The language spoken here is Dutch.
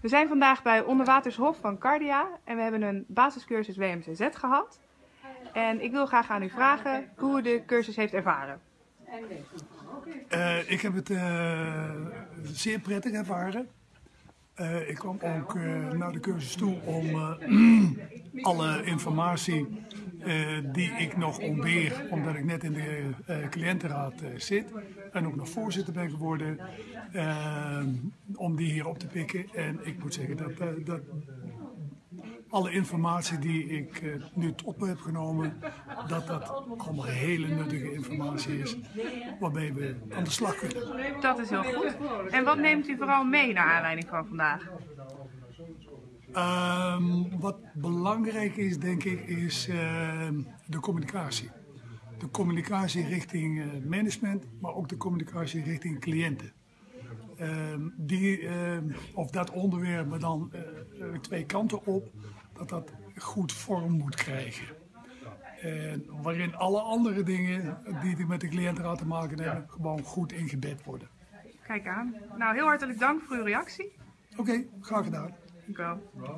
We zijn vandaag bij Onderwatershof van Cardia en we hebben een basiscursus WMCZ gehad. En ik wil graag aan u vragen hoe u de cursus heeft ervaren. Uh, ik heb het uh, zeer prettig ervaren. Uh, ik kwam ook naar de cursus toe om alle informatie die ik nog ontbeer, omdat ik net in de cliëntenraad zit en ook nog voorzitter ben geworden, om die hier op te pikken. En ik moet zeggen dat, dat alle informatie die ik nu op heb genomen, dat dat allemaal hele nuttige informatie is waarmee we aan de slag kunnen. Dat is heel goed. En wat neemt u vooral mee naar aanleiding van vandaag? Um, wat belangrijk is, denk ik, is uh, de communicatie. De communicatie richting uh, management, maar ook de communicatie richting cliënten. Ehm, die, ehm, of dat onderwerp, maar dan twee kanten op dat dat goed vorm moet krijgen. En waarin alle andere dingen die met de cliëntenraad te maken hebben, gewoon goed ingebed worden. Kijk aan. Nou, heel hartelijk dank voor uw reactie. Oké, okay, graag gedaan. Dank u wel.